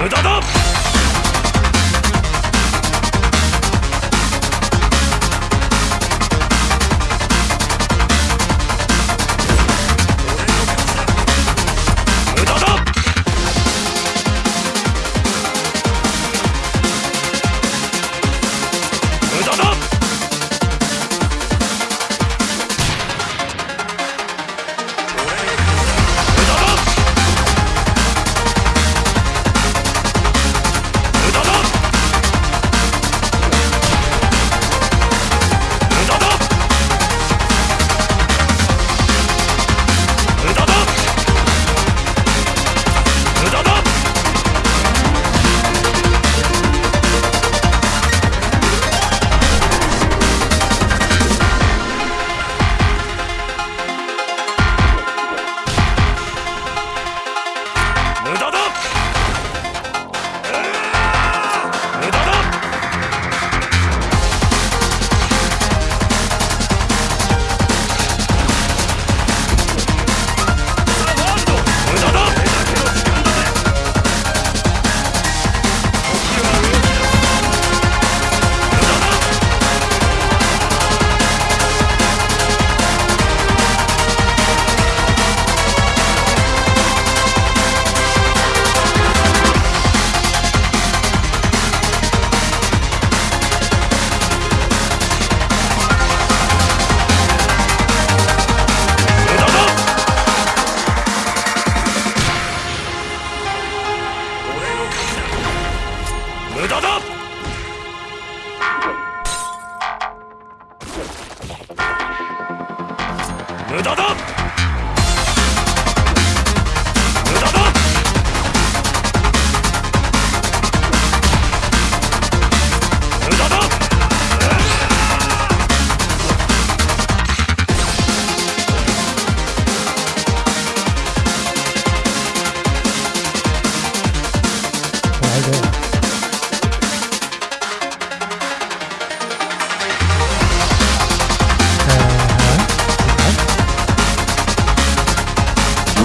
無駄だ。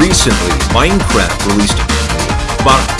Recently, Minecraft released about